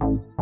you